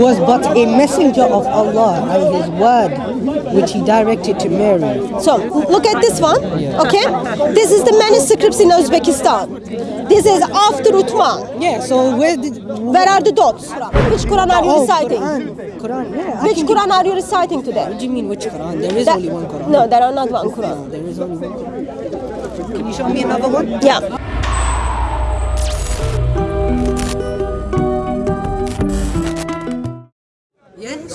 was but a messenger of Allah and His word, which He directed to Mary. So look at this one. Okay, this is the manuscripts in Uzbekistan. This is after Uthman. Yeah. So where did? Where are the dots? Which Quran are you Oh, reciting? Quran. Quran. Yeah. I Which Quran are you reciting today? What do you mean which Quran? There is That- only one Quran. No, there are not one Quran. No, there is only one Quran. Can you show me another one? Yeah.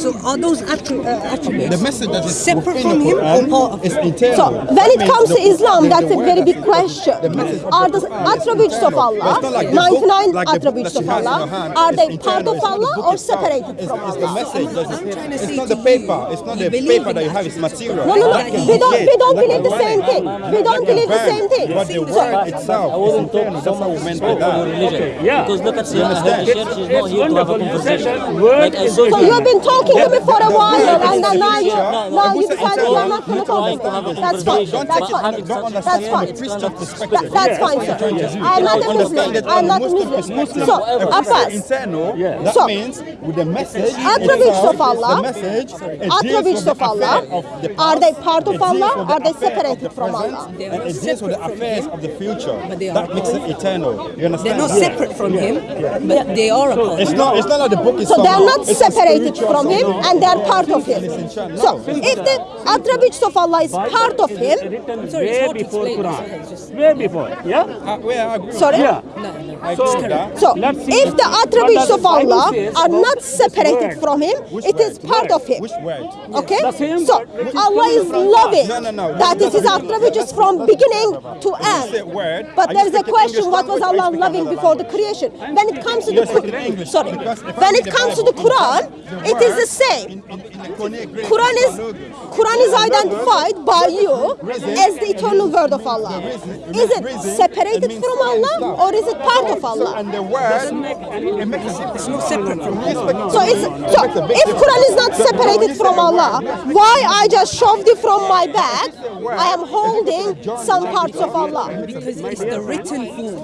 So are those attri- uh, attributes The message that is separate from the him or part of him? So when it comes to Islam, the- that's the a very big question. the message Are the attributes of. Allah, like 99 like attributes of she has in Allah, are they part of It's not the Allah or itself. separated It's- from It's the Allah? message. that I'm trying to It's not the paper. It's not the paper that you have. It's material. No, no, no. We don't, we don't believe the same thing. We don't believe the same thing. But the So, word itself is internal. That's how we meant by that. religion. Yeah. Because look at You Sayyidina understand? Church is not here to have a wonderful. You said conversation. that word Like I is saw so you've been talking to me for a while, and then now you, No, no, now you Who's the decided you are not internal? going to talk Trying to to have a me. That's fine. That's fine. having Don't such- understand That's fine. the Christian That, perspective. that's fine, sir. I'm not a Muslim. I'm not a Muslim Muslim. So, If we Abbas, that So, means with the message attributes of Allah, the message, it deals attributes of Allah, affair of the are they part of Allah? Are they affair separated from Allah? And it deals with the affairs of the future. but they are That makes it eternal. You understand? They're not separate from him, but they are a part. It's not. It's not like the book is. So they are not separated from him somehow. and they are part of him. So if the attributes of Allah is part of him, written Sorry, way before Quran. so it's just- Way before. Yeah? Uh, well, I agree with sorry? Yeah. So, agree with that. So if the attributes of Allah are not separated from him, it is part of him. Okay? So word which is Allah is loving. No, no, no. That is his attributes from beginning to When you say end. But are there you is a question: What was Allah loving before the creation? When it comes to the Quran, English, sorry, because if I when it the comes to the Quran, it is the in- in- in Greek Quran is. Quran is identified by you as the eternal word of Allah. Is it separated from Allah or is it part of Allah? And the word, it makes a. It's not separate from So, it's, so if Quran is not separated from Allah, why I just shoved it from my bag? I am holding some parts of Allah. Because it's the written form.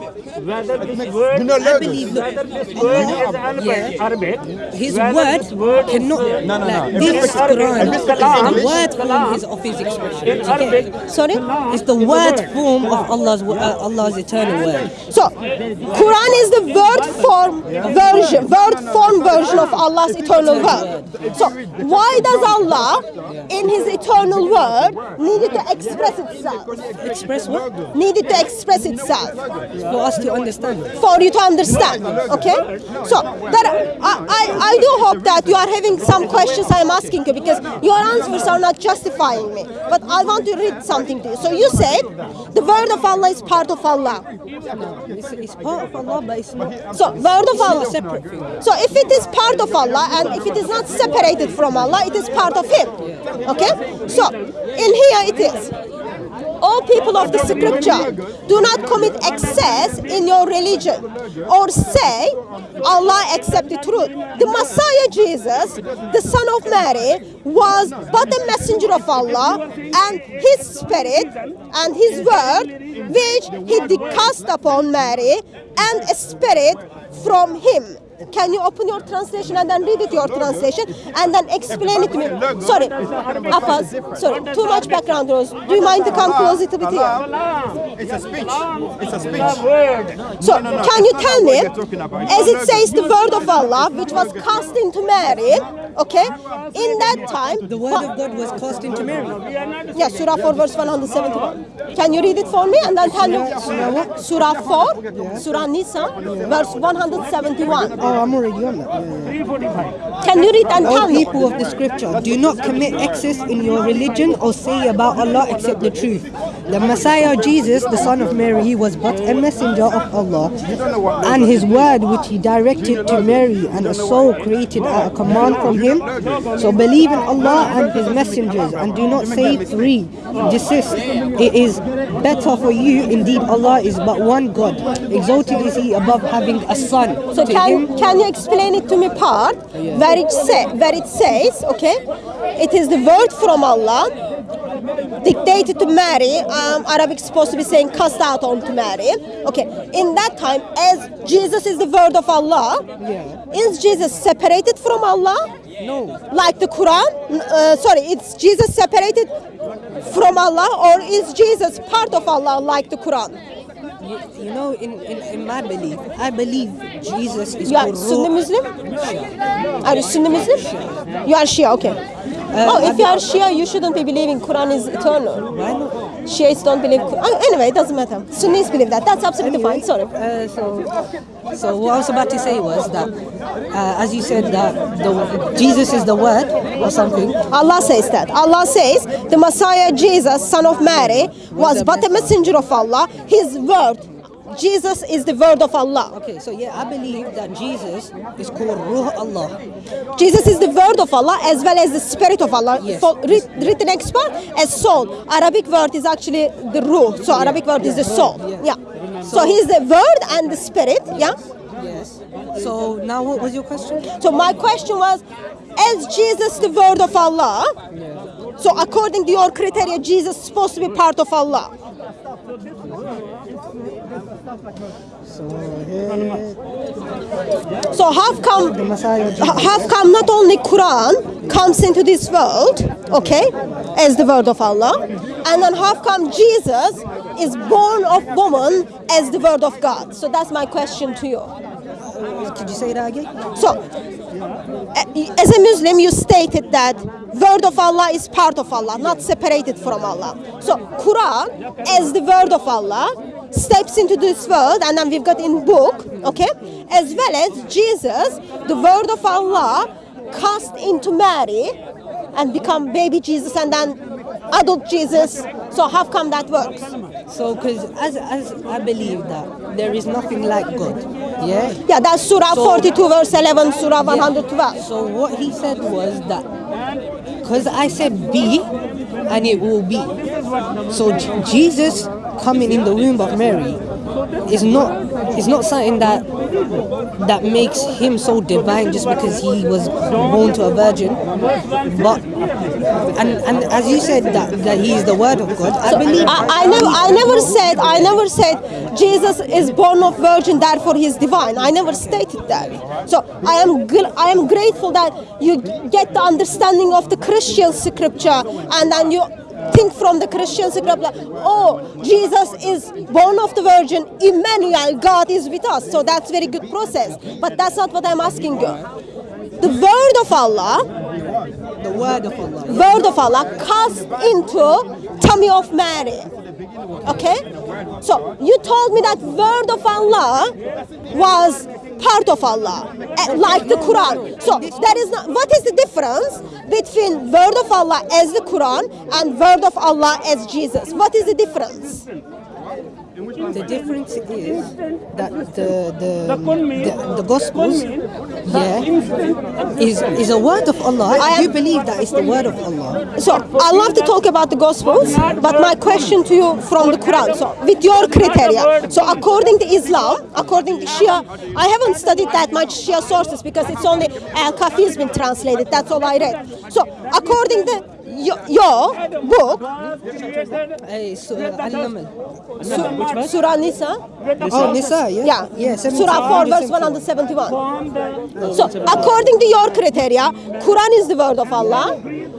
Whether this word, You know, I believe that whether this word is Arabic, Yeah. His whether word this word is, cannot. Uh, No, no, no. This it's Quran, if it's the word form is of his expression. Okay? Sorry? It's the word form of Allah's uh, Allah's eternal word. So, Quran is the word form version, word form version of Allah's eternal word. So, why does Allah, in His eternal word, needed to express itself? Express what? Needed to express itself. For us to understand. for you to understand. Okay? So that I, I, I do hope that you are having some questions I'm asking you because your answers are not justifying me. But I want to read something to you. So you said the word of Allah is part of Allah. It's, it's part of Allah, but it's not. So word of Allah separate. So if it is part of Allah and if it is not separated from Allah, it is part of Him. Okay? So in here it is. All people of the scripture do not commit excess in your religion or say Allah accept the truth. The Messiah Jesus, the son of Mary, was but a messenger of Allah and his spirit and his word which he cast upon Mary and a spirit from him. Can you open your translation and then read it your translation and then explain it to me? Sorry, Abbas, sorry, too much background noise. Do you mind to come closer to the here? It's a speech. It's a speech. word. So, can you tell me, you're talking about. It's as it says the word of Allah, which was cast into Mary, okay, in that time, The word of God was cast into Mary. yeah, Surah 4, verse 171. Can you read it for me and then tell me? Surah 4, Surah Nisa, verse 171. Oh, I'm already on that. Yeah, yeah. 345. Can you read and O tell me? people of the scripture, do not commit excess in your religion or say about Allah except the truth. The Messiah Jesus, the son of Mary, he was but a messenger of Allah, and his word which he directed to Mary, and a soul created at a command from him. So believe in Allah and his messengers, and do not say three. Desist. It is better for you. Indeed, Allah is but one God. Exalted is he above having a son. So To can him- can you explain it to me part where it say where it says okay, it is the word from Allah dictated to Mary. Um, Arabic is supposed to be saying cast out on to Mary. Okay, in that time, as Jesus is the word of Allah, Yeah. is Jesus separated from Allah? No. Like the Quran? Uh, sorry, it's Jesus separated from Allah, or is Jesus part of Allah like the Quran? You, you know, in, in, in my belief, I believe Jesus is You are Sunni. Muslim? Are you Sunni Muslim? You are Shia, okay. Oh, if you are Shia, you shouldn't be believing Quran is eternal. Why not? Shiites don't believe. Oh, anyway, it doesn't matter. Sunnis believe that. That's absolutely Anyway, fine. Sorry. Uh, so, so what I was about to say was that, uh, as you said, that the, Jesus is the Word or something. Allah says that. Allah says the Messiah Jesus, son of Mary, was but a messenger of Allah. His word, Jesus is the word of Allah. Okay, so yeah, I believe that Jesus is called Ruh Allah. Jesus is the word of Allah as well as the spirit of Allah. Yes. For, writ- written expert as soul. Arabic word is actually the ruh. So Arabic word is the soul. Yeah. Yeah. So he's the word and the spirit. Yeah. Yes. So now, what was your question? So my question was, is Jesus the word of Allah? So according to your criteria, Jesus is supposed to be part of Allah. So how come The Messiah. Jesus. how come not only Quran comes into this world, okay, as the word of Allah, and then how come Jesus is born of woman as the word of God? So that's my question to you. Could you say that again? So, eh, as a Muslim, you stated that word of Allah is part of Allah, not separated from Allah. So, Quran, as the word of Allah, steps into this world, and then we've got in book, okay, as well as Jesus, the word of Allah, cast into Mary and become baby Jesus, and then adult Jesus. So, how come that works? So, because as, as I believe that there is nothing like God, yeah? Yeah, that's Surah So- 42, verse 11, Surah 112. So what he said was that because I said be and it will be. So Jesus coming in the womb of Mary is not is not something that that makes him so divine just because he was born to a virgin. But and and as you said that that he is the word of God, I believe I, I never, I never said, I never said Jesus is born of virgin, therefore he is divine. I never stated that. So I am, I am grateful that you get the understanding of the Christian scripture, and then you think from the Christian scripture, oh, Jesus is born of the virgin, Emmanuel, God is with us. So that's very good process. But that's not what I'm asking you. The word of Allah the word of Allah. word of Allah cast into tummy of Mary. Okay? So you told me that word of Allah was part of Allah, eh, like the Quran. So that is not what is the difference between word of Allah as the Quran and word of Allah as Jesus? What is the difference? The difference is that the the the, the Gospels, yeah, is is a word of Allah. I I do am- believe that it's the word of Allah. So I love to talk about the Gospels, but my question to you from the Quran. So with your criteria, so according to Islam, according to Shia, I haven't studied that much Shia sources because it's only uh, Al Kafi has been translated. That's all I read. So according to your, your book, Hey, so, uh, Al-Naml. Su- Surah Nisa, Oh, Nisa, yeah, yeah, yeah. Surah 4, verse 171. So, according to your criteria, Quran is the word of Allah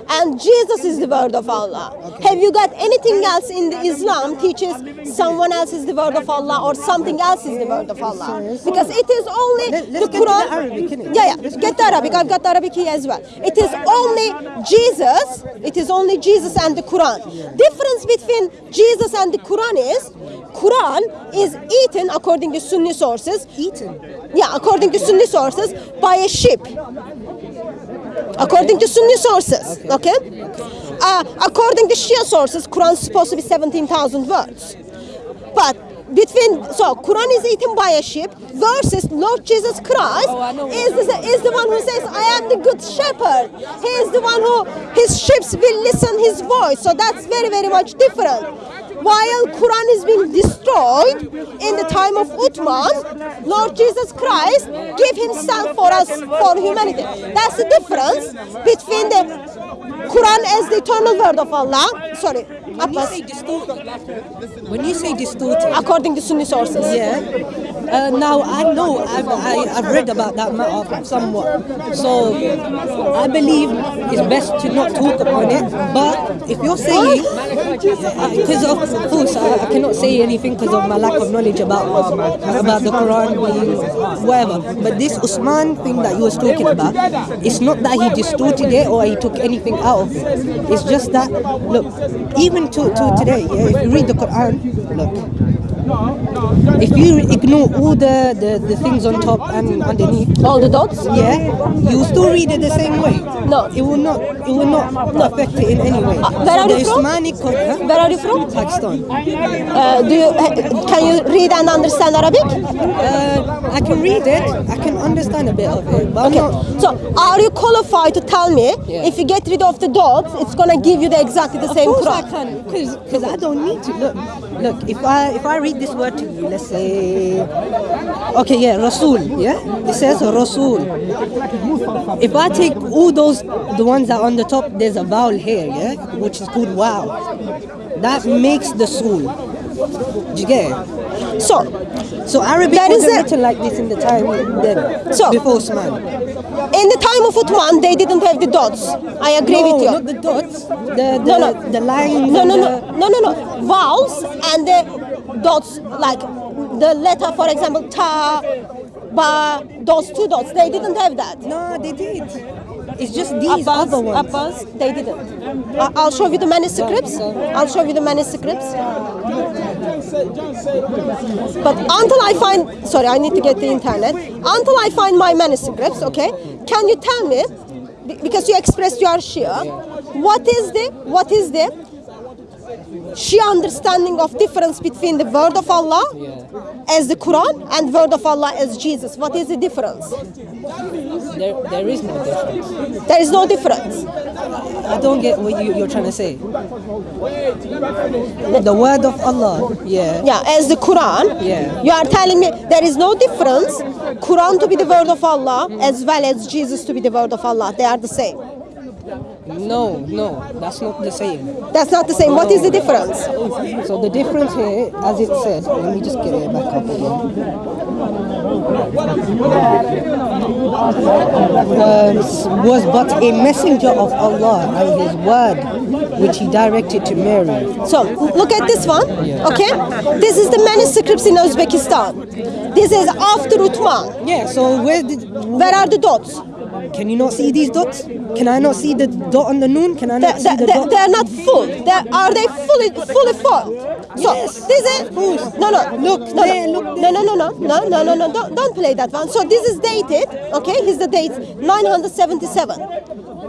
and Jesus is the word of Allah. Have you got anything else in the Islam teaches someone else is the word of Allah or something else is the word of Allah? Because it is only Let- the to the Quran. Arabic? Yeah, yeah. Get the Arabic. I've got the Arabic here as well. It is only Jesus. It is only Jesus and the Quran. Difference between Jesus and the Quran is Quran is eaten according to Sunni sources. Eaten. Yeah, according to Sunni sources, by a sheep. According to Sunni sources, okay? Uh, according to Shia sources, Quran is supposed to be 17,000 words. But between, so Quran is eaten by a sheep versus Lord Jesus Christ Oh, is, the, is the one who says, I am the good shepherd. He is the one who, his sheep will listen his voice. So that's very, very much different. While Quran is being destroyed in the time of Uthman, Lord Jesus Christ gave himself for us, for humanity. That's the difference between the Quran as the eternal word of Allah. Sorry, Abbas. say distorted, when you say distorted, According to Sunni sources. yeah. Uh, now I know I've, I, I've read about that matter somewhat, so I believe it's best to not talk about it. But if you're saying, because of course I, I cannot say anything because of my lack of knowledge about about the Quran being whatever. But this Usman thing that you was talking about, it's not that he distorted it or he took anything out of it. It's just that look, even to, to today, yeah, if you read the Quran, look. If you ignore all the, the, the things on top and underneath, All the dots. yeah, you still read it the same way. No. it will not. It will not affect it in any way. Uh, where are the you from? Islamic Quran, Where are you from? Pakistan. Uh, do you can you read and understand Arabic? Uh, I can read it. I can understand a bit of it, but Okay. Not. So are you qualified to tell me Yeah. if you get rid of the dots, it's gonna give you the exactly the Of same course I can, because I don't need to look. Look, if I if I read this word to you, let's say, okay, yeah, Rasul, yeah, it says Rasul. If I take all those, the ones that are on the top, there's a vowel here, yeah, which is called waw. That makes the soul. Do you get it? So So Arabic That is written like this in the time then, So- before Usman. In the time of Uthman, they didn't have the dots. I agree no, with you. not the dots, the the, No, no. the lines. No, no, no, no, no, no. Vowels and the dots, like the letter, for example, ta, ba, those two dots. They didn't have that. No, they did. It's just these Abbas, other ones. Abbas, they didn't. I- I'll show you the manuscripts. I'll show you the manuscripts. But until I find, sorry, I need to get the internet. Until I find my manuscripts, okay? Can you tell me, because you expressed you are Shia, what is the, what is the Shia understanding of difference between the word of Allah as the Quran and word of Allah as Jesus? What is the difference? There, there is no difference. There is no difference. I don't get what you, you're trying to say. The word of Allah, yeah. Yeah, as the Quran. Yeah. You are telling me there is no difference. Quran to be the word of Allah as well as Jesus to be the word of Allah. They are the same. No, no, that's not the same. That's not the same. What is the difference? So the difference here, as it says, let me just get it back up again. Um, was but a messenger of Allah and His word, which He directed to Mary. So look at this one. Okay, this is the manuscripts in Uzbekistan. This is after Uthman. Yeah. So where did? Where are the dots? Can you not see these dots? Can I not see the dot on the noon? Can I not see they, the they, dot? they are not full. They, are they fully fully formed? So Yes. this is no no Look no no look no no no no no no no no don't, don't play that one. So this is dated. Okay, here's the date 977,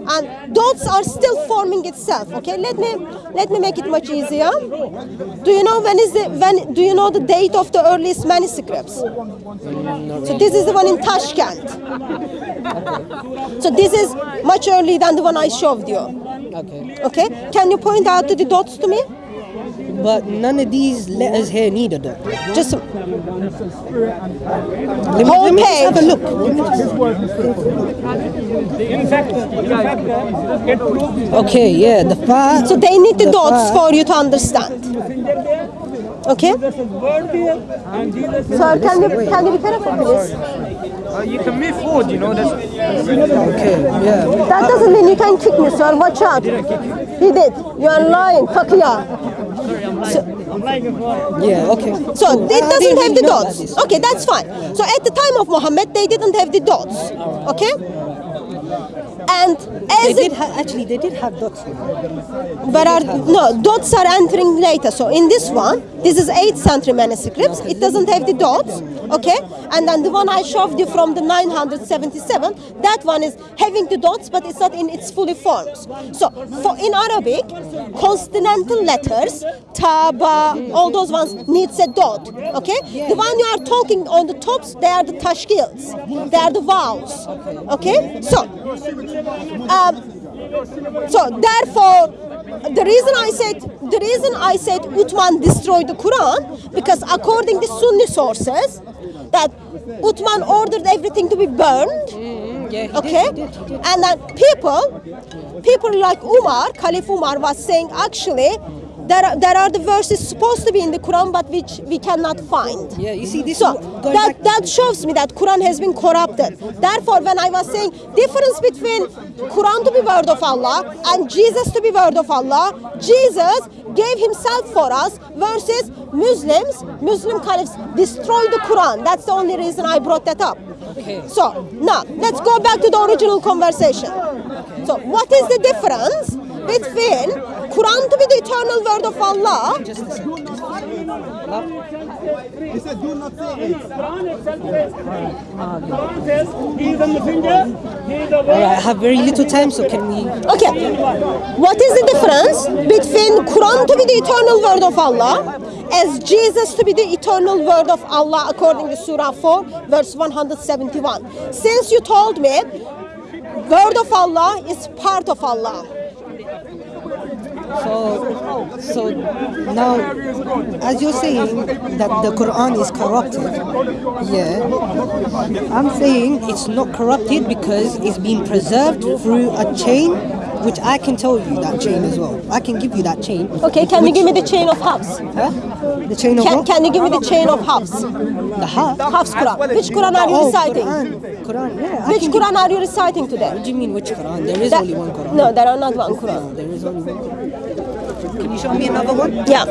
and dots are still forming itself. Okay, let me let me make it much easier. Do you know when is the when? Do you know the date of the earliest manuscripts? So this is the one in Tashkent. So this is much earlier than the one I showed you. Okay. Okay, can you point out the dots to me? But none of these letters here need a dot. Just Let me, Whole let me just have a look. In fact, in fact, it proves Okay, yeah, the far. so they need the, the dots far- for you to understand. Okay, this is word there, and Jesus is. so can you can you be careful, please? Uh, you can make food, you know. That's, Okay, yeah. That doesn't mean you can kick me, sir. Watch out. He did. You are lying, Taqiyya. I'm like a food. Yeah, okay. So Cool. it doesn't didn't have the know dots. Okay, that's fine. So at the time of Muhammad, they didn't have the dots. Okay. And They did actually, they did have dots. but are no dots are entering later. So in this one, this is 8th century manuscripts. It doesn't have the dots, okay? And then the one I showed you from the 977, that one is having the dots, but it's not in its fully forms. So for in Arabic, consonantal letters, ta, ba, all those ones needs a dot, okay? The one you are talking on the tops, they are the tashkils, they are the vowels, okay? So. Um, so therefore, the reason I said the reason I said Uthman destroyed the Quran because according to Sunni sources, that Uthman ordered everything to be burned. Yeah, he did, okay? did, he did. And then people, people like Umar, Caliph Umar was saying actually there are, there are the verses supposed to be in the Quran but which we cannot find. Yeah, you see this. So that, that shows me that Quran has been corrupted. Therefore, when I was saying difference between Quran to be word of Allah and Jesus to be word of Allah, Jesus gave himself for us versus Muslims, Muslim caliphs destroy the Quran. That's the only reason I brought that up. Okay. So now let's go back to the original conversation. So what is the difference between Quran to be the eternal word of Allah Just a second. He said, do not say it. Quran itself says, Quran says, he is a messenger, he is a All right, I have very little time, so can we? Okay. What is the difference between Quran to be the eternal word of Allah as Jesus to be the eternal word of Allah according to Surah 4 verse 171? Since you told me word of Allah is part of Allah. So, so now, as you're saying that the Quran is corrupted, yeah, I'm saying it's not corrupted because it's been preserved through a chain, which I can tell you that chain as well. I can give you that chain. Okay, can you give me the chain of Hafs? Huh? The chain of Can, what? can you give me the chain of Hafs? the heart. Hafs Quran. Which Quran are you Oh, reciting? Quran. Quran. Yeah. Which Quran are you reciting today? What do you mean which Quran? There is That- only one Quran. No, there are not one Quran. No, there is only one. Can you show me another one? Yeah.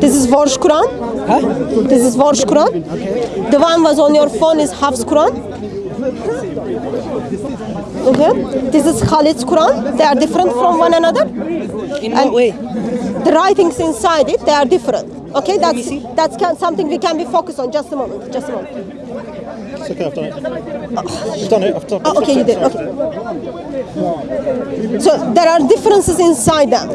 This is Warsh Quran. Huh? This is Warsh Quran. The one was on your phone is Hafs Quran. Okay. This is Khalid's Quran. They are different from one another. In what way? The writings inside it, they are different. Okay, that's that's can, something we can be focused on. Just a moment. Just a moment. It's okay, I've done it. I've done it, I've done it. Oh, okay, you did. Okay. So there are differences inside them.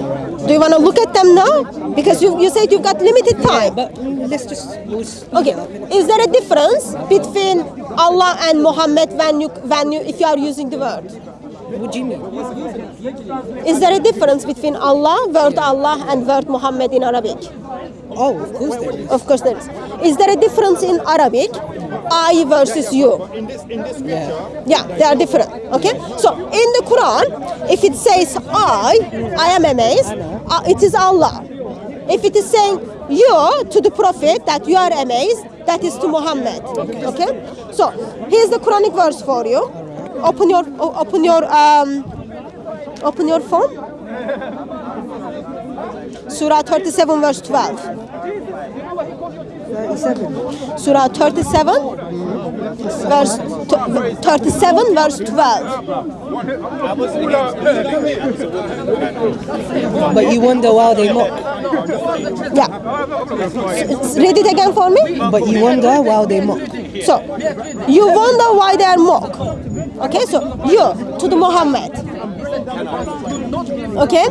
Do you want to look at them now? Because you, you said you've got limited Yeah, time. but mm, let's just. We'll Okay, it up, innit? is there a difference between Allah and Muhammad when you when you if you are using the word? What do you mean? Is there a difference between Allah, word Allah, and word Muhammad in Arabic? Oh, of course there is. Of course there is. Is there a difference in Arabic? I versus you. In this, in this scripture, Yeah, they are different. Okay, so in the Quran, if it says I, I am amazed, uh, it is Allah. If it is saying you to the Prophet that you are amazed, that is to Muhammad. Okay, so here's the Quranic verse for you. Open your, open your, um, open your phone. Surah 37, verse 12. Surah 37, verse t- 37, verse 12. But you wonder why they mock. Yeah. Read it again for me. But you wonder why they mock. So, you wonder why they are mock. Okay, so you to the Muhammad. Okay,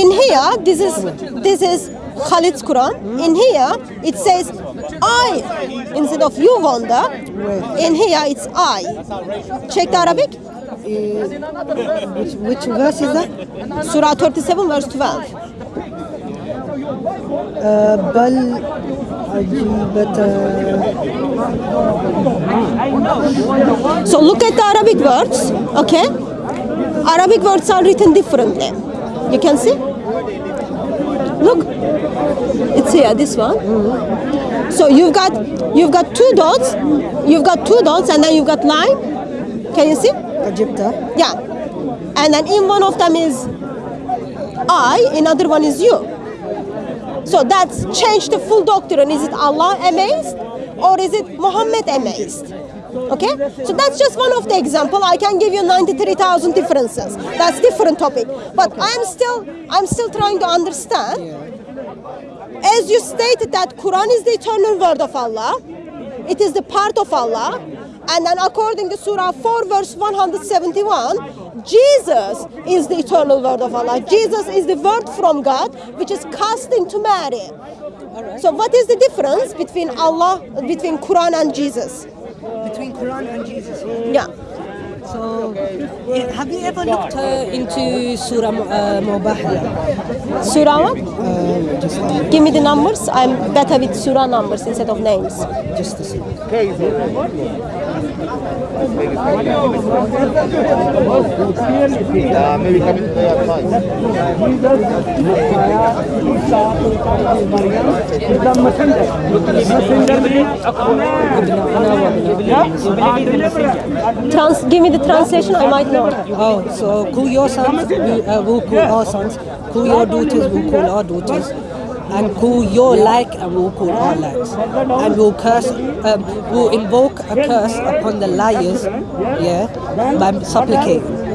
in here, this is this is Khalid's Quran. In here, it says I instead of you Wanda. In here, it's I. Check the Arabic. Uh, which, which verse is that? Surah 37, verse 12. Uh, بل but uh, so look at the Arabic words, okay? Arabic words are written differently. You can see? Look, it's here, this one. So you've got you've got two dots, you've got two dots, and then you've got line. Can you see? Egypt. Yeah, and then in one of them is I, in other one is you. So that's changed the full doctrine. Is it Allah amazed or is it Muhammad amazed? Okay? So that's just one of the example. I can give you 93,000 differences. That's different topic. But I'm still I'm still trying to understand. As you stated that Quran is the eternal word of Allah, it is the part of Allah. And then according to Surah 4 verse 171, Jesus is the eternal word of Allah. Jesus is the word from God which is cast into Mary. So what is the difference between Allah, between Quran and Jesus? Between Quran and Jesus. Yeah. So, have you ever looked uh, into Surah uh? Surah what? Give me the numbers. I'm better with surah numbers instead of names. just the other. Trans- give me the translation, I might know. Oh, so your sons, we uh, will call our sons. Your daughters, we'll call our daughters. And call your like, and we'll call our likes. And we'll curse, um, we'll invoke a curse upon the liars, yeah, by supplicating.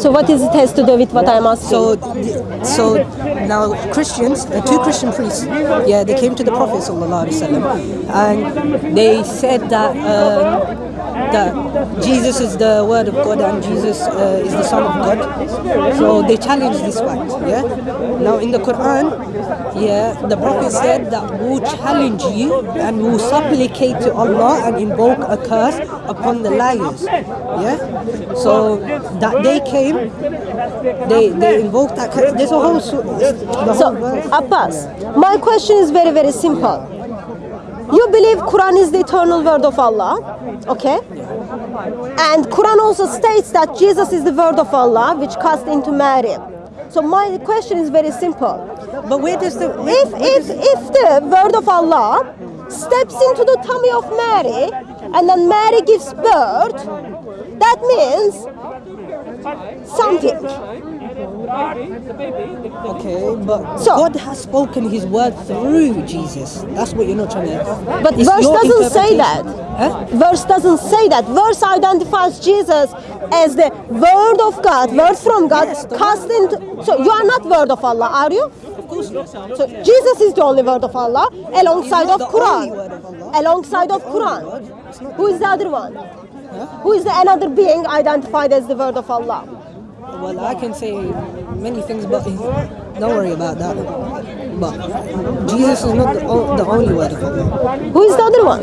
So what is it has to do with what I'm asking? So, so now Christians, uh, two Christian priests, yeah, they came to the Prophet sallallahu alaihi wasallam, and they said that um, that Jesus is the Word of God and Jesus uh, is the Son of God. So they challenged this fact. Yeah. Now in the Quran, yeah, the Prophet said that we'll challenge you and we'll supplicate to Allah and invoke a curse upon the liars. Yeah. So that they came, they they invoked that curse. There's a whole the So, whole verse. Abbas, my question is very, very simple. You believe Quran is the eternal word of Allah, okay? And Quran also states that Jesus is the word of Allah, which cast into Mary. So my question is very simple. But where does the where, If if if the word of Allah steps into the tummy of Mary and then Mary gives birth, that means something. Okay, but So- God has spoken His word through Jesus. That's what you're not trying to. But It's verse doesn't say that. Huh? Verse doesn't say that. Verse identifies Jesus as the word of God, word from God, Yes, cast into. So you are not word of Allah, are you? Of course not. So Jesus is the only word of Allah, alongside of not the only Quran. of Alongside of Quran. word. It's not- Who is the other one? Who is the another being identified as the word of Allah? Well, I can say many things, but don't worry about that. But Jesus is not the, the only word of Allah. Who is the other one?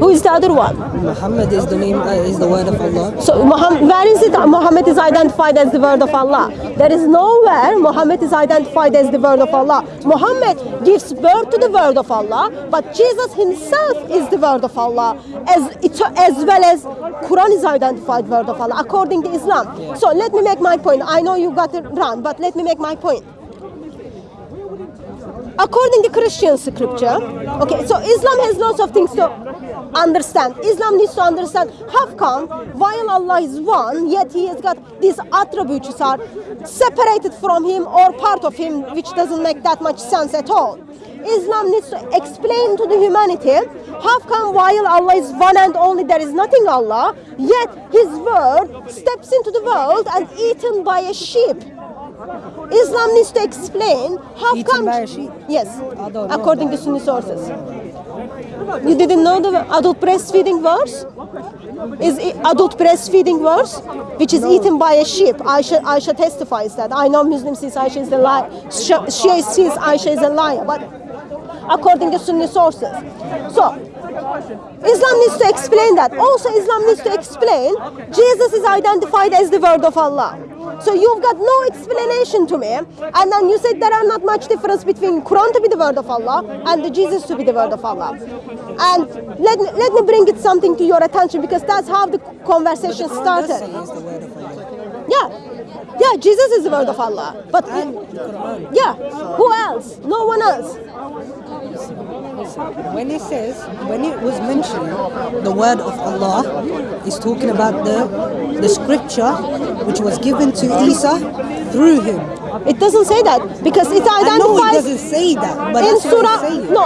Who is the other one? Muhammad is the name, uh, is the word of Allah. So Muhammad, where is it Muhammad is identified as the word of Allah? There is nowhere Muhammad is identified as the word of Allah. Muhammad gives birth to the word of Allah, but Jesus himself is the word of Allah, as, as well as Quran is identified word of Allah according to Islam. So let me make my point. I know you got it wrong, but let me make my point. According to Christian scripture, okay, so Islam has lots of things to understand. Islam needs to understand how come while Allah is one, yet He has got these attributes are separated from Him or part of Him, which doesn't make that much sense at all. Islam needs to explain to the humanity how come while Allah is one and only, there is nothing Allah, yet His word steps into the world and eaten by a sheep. Islam needs to explain how Eaten come. by a sheep? Yes, I don't know according to. Sunni sources. You didn't know the adult breastfeeding verse? Is adult breastfeeding verse, which is eaten by a sheep. Aisha, Aisha testifies that. I know Muslim says Aisha is a liar. Shia says Aisha is a liar, but according to Sunni sources. So, Islam needs to explain that. Also, Islam needs to explain Jesus is identified as the word of Allah. So you've got no explanation to me, and then you said there are not much difference between Quran to be the word of Allah and the Jesus to be the word of Allah. And let me, let me bring it something to your attention because that's how the conversation started. say it's the word of Allah. Yeah, yeah, Jesus is the word of Allah, but yeah, who else? No one else. When it says, when it was mentioned, the word of Allah is talking about the the scripture which was given to Isa through him. It doesn't say that because it I know it doesn't say that, but in Surah. No,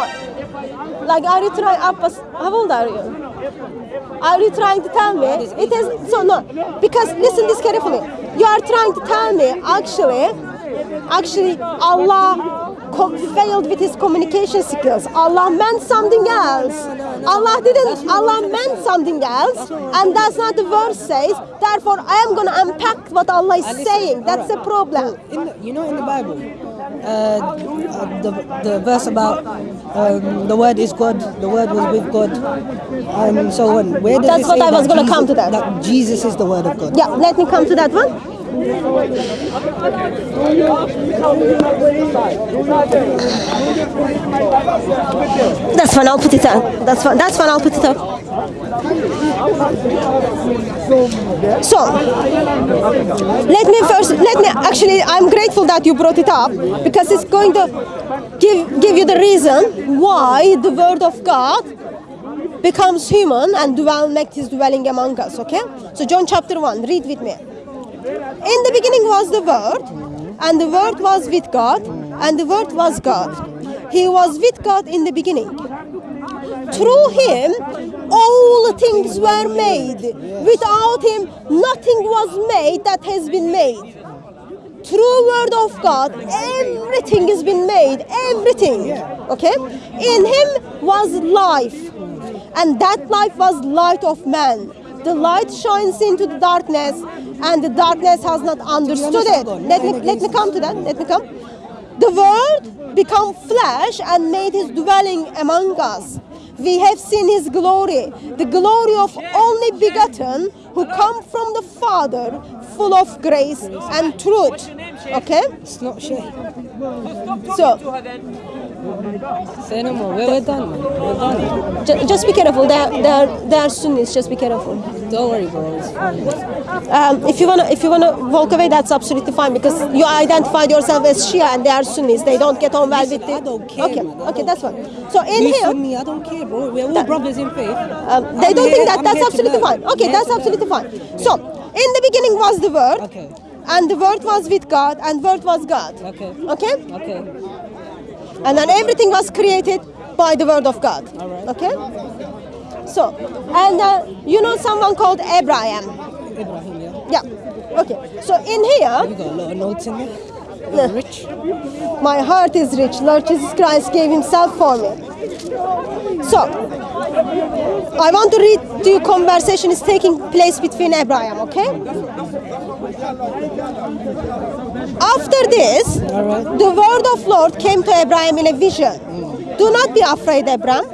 like are you trying? Abbas, how old are you? Are you trying to tell me it is so no? Because listen this carefully. You are trying to tell me actually, actually Allah co- failed with his communication skills. Allah meant something else. Allah didn't. Allah meant something else, and that's not the verse says. Therefore, I am gonna unpack what Allah is saying. That's the uh, problem. In the, you know, in the Bible, uh, the the verse about um, the word is God, the word was with God, and so on. Where does That's what I was gonna come to that. That Jesus is the word of God. Yeah, let me come to that one. That's fine. I'll put it up. That's fine. That's fine. I'll put it up. So, let me first. Let me. Actually, I'm grateful that you brought it up because it's going to give give you the reason why the Word of God becomes human and dwell, make his dwelling among us. Okay. So, John chapter one. Read with me. In the beginning was the Word, and the Word was with God, and the Word was God. He was with God in the beginning. Through him, all things were made. Without him, nothing was made that has been made. Through the word of God, everything has been made. Everything. Okay? In him was life, and that life was light of man. The light shines into the darkness, and the darkness has not understood it. Let me let me come to that. Let me come. The word became flesh and made his dwelling among us. We have seen his glory, the glory of only begotten who come from the Father, full of grace and truth. Okay? It's not Shay. So Say no more. We're, done. We're done. ju- just be careful. They're, they're, they're Sunnis, just be careful. Don't worry, bro. It's. Um, if you wanna if you wanna walk away, that's absolutely fine because you identified yourself as Shia and they are Sunnis. They don't get on well with it. I don't care, Okay, man. Okay, that's fine. So in Me, here, Sunni, I don't care, bro. We're all brothers in faith. um, they I'm don't here- think that I'm that's absolutely fine. Okay, that's absolutely fine. So in the beginning was the Word, Okay. and the Word was with God, and Word was God. Okay. Okay, Okay. And then everything was created by the Word of God. Right. Okay. So, and uh, you know someone called Abraham. Ibrahim, yeah. Yeah. Okay. So in here. You got a lot of notes in there. You're rich. My heart is rich. Lord Jesus Christ gave himself for me. So, I want to read to you conversation is taking place between Abraham, okay? After this, the word of Lord came to Abraham in a vision. Do not be afraid, Abraham.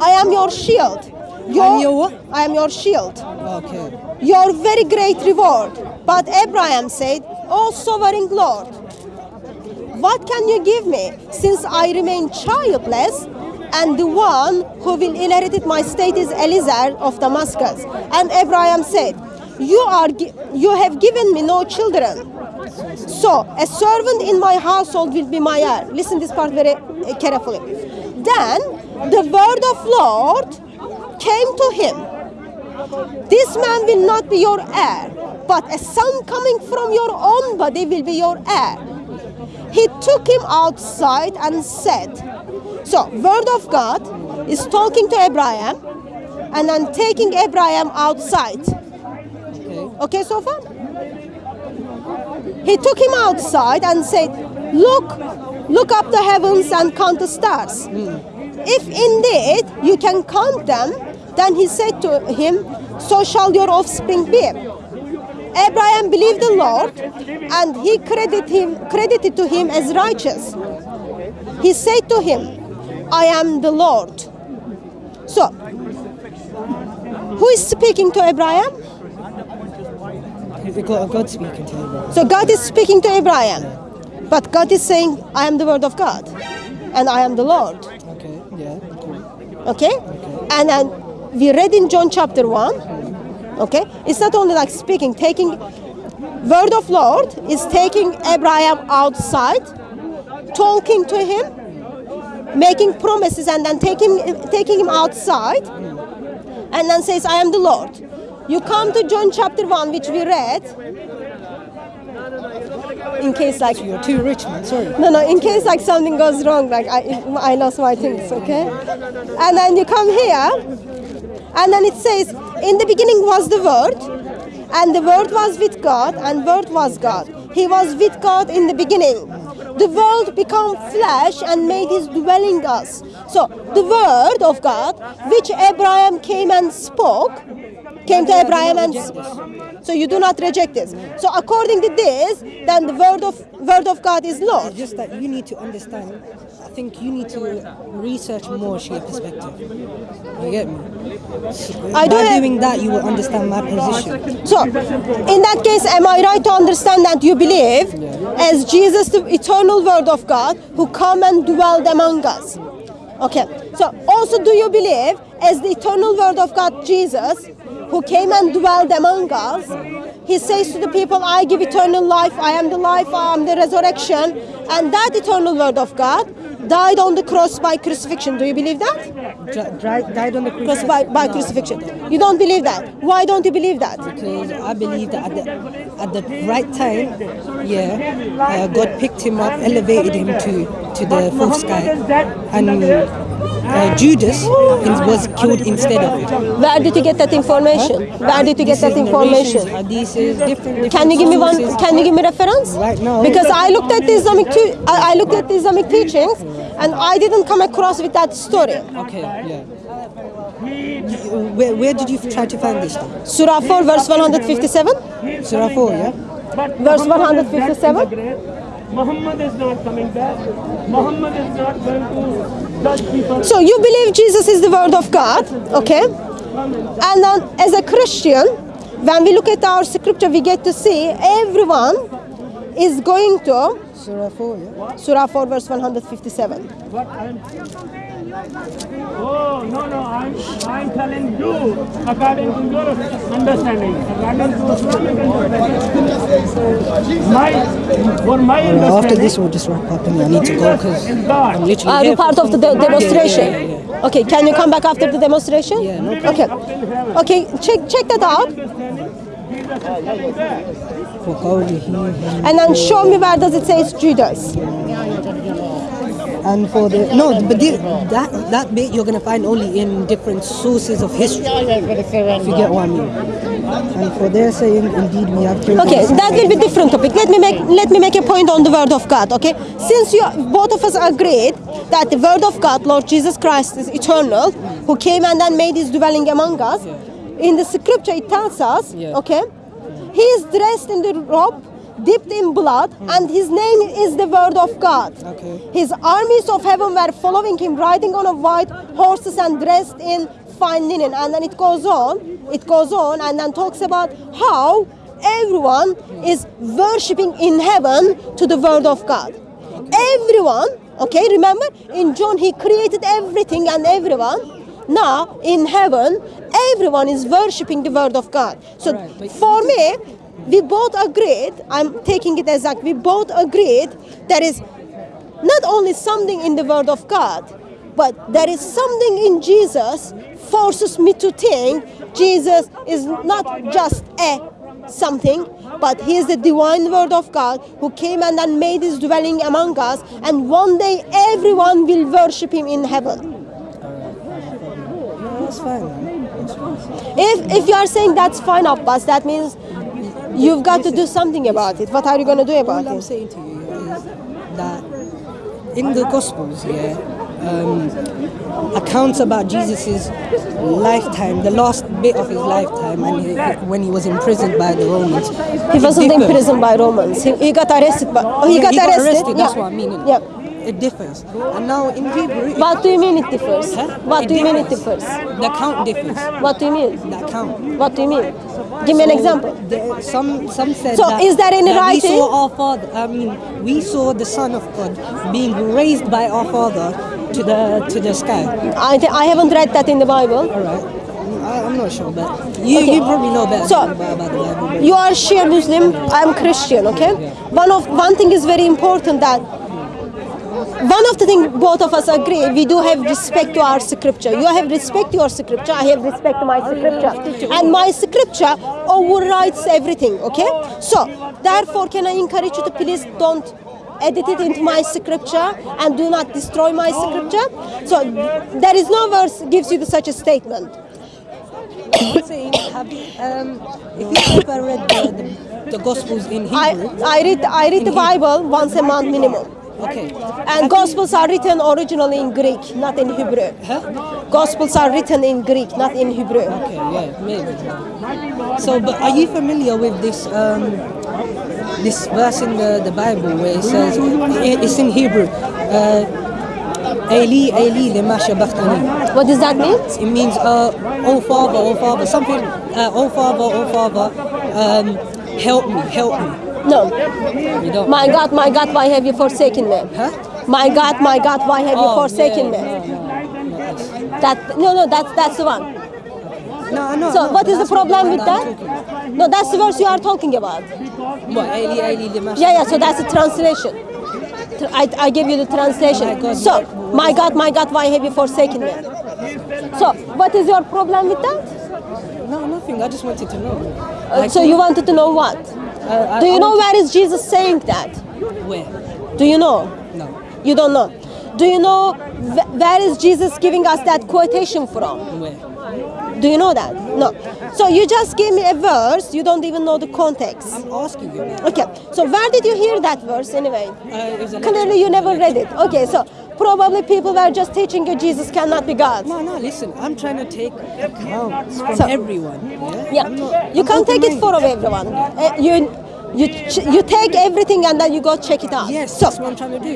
I am your shield. Your what? I am your shield Okay. your very great reward. But Abraham said, O sovereign Lord, what can you give me since I remain childless? And the one who will inherit my state is Eliezer of Damascus. And Abraham said, You are you have given me no children. So a servant in my household will be my heir. Listen this part very uh, carefully. Then the word of Lord came to him. This man will not be your heir, but a son coming from your own body will be your heir. He took him outside and said, So, word of God is talking to Abraham and then taking Abraham outside. Okay, so far? He took him outside and said, Look, look up the heavens and count the stars. If indeed you can count them, then he said to him, So shall your offspring be. Abraham believed the Lord, and he credited him credited to him as righteous. He said to him, I am the Lord. So, who is speaking to Abraham? God speaking to bro. So God is speaking to Abraham, but God is saying, I am the word of God, and I am the Lord. Okay. Yeah. Cool. Okay? And then we read in John chapter 1. Okay? It's not only like speaking, taking word of Lord is taking Abraham outside, talking to him, making promises and then taking taking him outside and then says, I am the Lord. You come to John chapter 1, which we read. In case like You're too rich, man. Sorry. no, no. In case like something goes wrong, like I, I lost my things, okay? And then you come here, and then it says, in the beginning was the Word, and the Word was with God, and Word was God. He was with God in the beginning. The Word became flesh and made His dwelling us. So the Word of God, which Abraham came and spoke, came to Abraham and. So you do not reject this. So according to this, then the word of word of God is Lord. It's just that you need to understand I think you need to research more Shia perspective. You get me? I do By doing that, you will understand my position. So, in that case, am I right to understand that you believe as Jesus, the eternal Word of God, who come and dwelled among us? Okay. So, also, do you believe as the eternal Word of God, Jesus, who came and dwelled among us, he says to the people, I give eternal life, I am the life, I am the resurrection, and that eternal Word of God died on the cross by crucifixion. Do you believe that? Dri- died on the Cross by, by crucifixion. You don't believe that. Why don't you believe that? because I believe that at the, at the right time, yeah, uh, God picked him up, elevated him to, to the fourth sky, and uh, Judas was killed instead of him. Where did you get that information? Where did you get This that is information? narrations, hadiths, different, different Can you give me one? Can you give me reference? Right now. Because I looked at the Islamic, tu- I I looked at the Islamic teachings, and I didn't come across with that story. Okay, yeah. Where, where did you try to find this? Then? Surah 4, verse 157. Surah 4, yeah? Verse 157. Back to the grave. Muhammad is not coming back. Muhammad is not going to judge people. So you believe Jesus is the Word of God, okay? And then, as a Christian, when we look at our scripture, we get to see everyone is going to Surah 4, yeah? Surah 4, verse 157. Oh, no, no, I'm, I'm telling you, according to your understanding, according to Islamic understanding, my, for my uh, understanding, After this, we'll just wrap up and I need to go because I'm literally Are you part of the de demonstration? Yeah, yeah, yeah. Okay, can you come back after the demonstration? Yeah, no Okay, okay, check, check that out. And then show me where does it say Judas and for the no, but the, that that bit you're gonna find only in different sources of history. If you get what I mean. And for their saying, indeed we have killed. Okay, him. that will be different topic. Let me make let me make a point on the word of God. Okay, since you both of us agreed that the word of God, Lord Jesus Christ, is eternal, who came and then made His dwelling among us. In the scripture, it tells us, okay, He is dressed in the robe. Dipped in blood, hmm. and his name is the word of God. Okay. His armies of heaven were following him, riding on a white horses and dressed in fine linen. And then it goes on, it goes on, and then talks about how everyone is worshipping in heaven to the word of God. Everyone, okay, remember in John he created everything and everyone. Now in heaven, everyone is worshipping the word of God. So Alright, but- for me, we both agreed, I'm taking it as like we both agreed there is not only something in the word of God, but there is something in Jesus forces me to think Jesus is not just a something, but he is the divine word of God who came and then made his dwelling among us, and one day everyone will worship him in heaven. That's fine. man. That's fine. If if you are saying that's fine, Abbas, that means you've got to do something about it. What are you gonna do about All I'm saying to you is that in the Gospels, yeah, um, accounts about Jesus' lifetime, the last bit of his lifetime, and he, when he was imprisoned by the Romans. He wasn't differs. imprisoned by Romans. He, he got arrested. By, oh, he, Yeah, got, arrested. arrested. That's yeah. what I mean. Yeah. It differs. And now in Hebrew, What do you mean it differs? Huh? What do you mean it differs? The count differs. What do you mean? The count. What do you mean? Give me an example. There, some some said So that, is that in that writing? We saw our father. I mean, we saw the Son of God being raised by our Father to the to the sky. I, I haven't read that in the Bible. All right. I, I'm not sure, but you, Okay. you probably know better So- about, about the Bible. You are Shia Muslim. I am Christian. Okay. One of one thing is very important that one of the things both of us agree we do have respect to our scripture. You have respect to your scripture. I have respect to my scripture, and my scripture overrides everything. Okay. So therefore, can I encourage you to please don't edit it into my scripture and do not destroy my scripture. So there is no verse gives you such a statement. Saying, have um, if you ever read the, the, the Gospels in I, Hebrew, I read I read the Bible once a month minimum. Okay, And Gospels are written originally in Greek, not in Hebrew. Huh? Gospels are written in Greek, not in Hebrew. okay, yeah, maybe. So, but are you familiar with this um, this verse in the, the Bible where it says it's in Hebrew? Uh, Eli, Eli, sabachthani. What does that mean? It means, uh, oh Father, oh Father, something, uh, oh Father, oh Father, um, help me, help me. No. You don't. My God, my God, why have you forsaken me? Huh? My God, my God, why have you Oh, forsaken yeah, me? no, no, That no, no, that's that's the one. No, no. So no, what is the problem with that? one I'm talking No, that's the verse you are talking about. about. What, Eli, Eli, lima Yeah, yeah. So that's the translation. I, I give you the translation. My so, my God, my God, why have you forsaken me? So, what is your problem with that? No, nothing. I just wanted to know. Uh, Like, so you wanted to know what? I- Do you know where is Jesus saying that? Where? Do you know? No. You don't know. Do you know wh- where is Jesus giving us that quotation from? Where? Do you know that? No. So you just gave me a verse, you don't even know the context. I'm asking you. Okay, so where did you hear that verse anyway? Uh, it was a Clearly you never read it. Okay, so probably people were just teaching you Jesus cannot be God. No, no, listen. I'm trying to take accounts from So- everyone. Yeah. Yeah, not- you can't take it open-minded. for everyone. Uh, you, you, ch- you take everything and then you go check it out. Yes, So that's what I'm trying to do.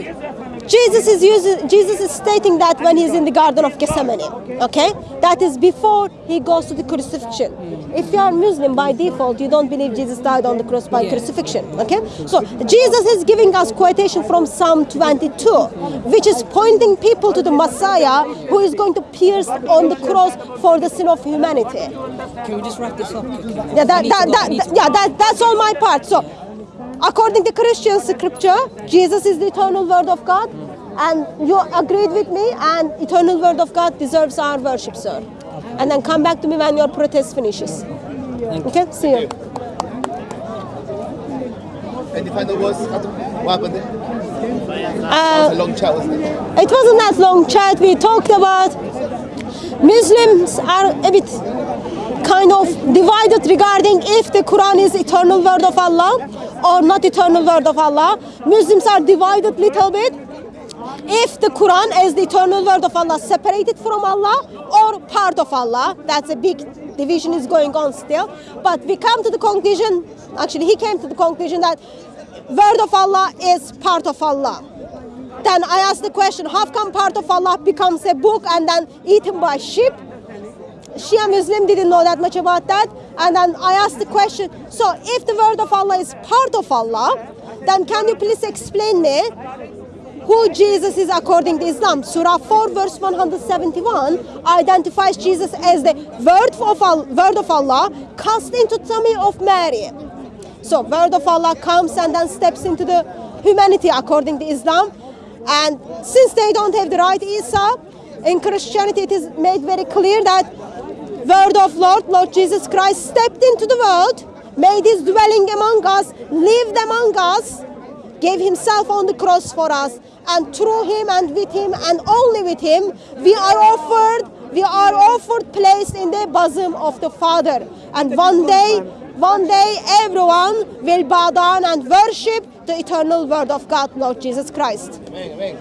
Jesus is using, Jesus is stating that when he's in the Garden of Gethsemane. Okay, that is before he goes to the crucifixion. If you are Muslim by default, you don't believe Jesus died on the cross by crucifixion. Okay, so Jesus is giving us quotation from Psalm 22, which is pointing people to the Messiah who is going to pierce on the cross for the sin of humanity. Can we just wrap this up? Yeah, that, that, that, yeah, that, that's all my part. So, according to Christian scripture, Jesus is the eternal word of God, and you agreed with me, and eternal word of God deserves our worship, sir. And then come back to me when your protest finishes. Okay, see you. Any final words? What happened? Uh, It's a long chat, wasn't it? It wasn't that long chat. We talked about Muslims are a bit kind of divided regarding if the Quran is eternal word of Allah or not eternal word of Allah. Muslims are divided little bit. If the Quran is the eternal word of Allah separated from Allah or part of Allah, that's a big division is going on still. But we come to the conclusion, actually he came to the conclusion that word of Allah is part of Allah. Then I asked the question, how come part of Allah becomes a book and then eaten by sheep? Shia Muslim didn't know that much about that. And then I asked the question, so if the word of Allah is part of Allah, then can you please explain me who Jesus is according to Islam? Surah 4 verse 171 identifies Jesus as the word of, word of Allah cast into tummy of Mary. So word of Allah comes and then steps into the humanity according to Islam. And since they don't have the right Isa, in Christianity it is made very clear that word of Lord, Lord Jesus Christ stepped into the world, made his dwelling among us, lived among us, gave himself on the cross for us, and through him and with him and only with him, we are offered, we are offered place in the bosom of the Father. And one day, one day everyone will bow down and worship the eternal word of God, Lord Jesus Christ. Amen, amen.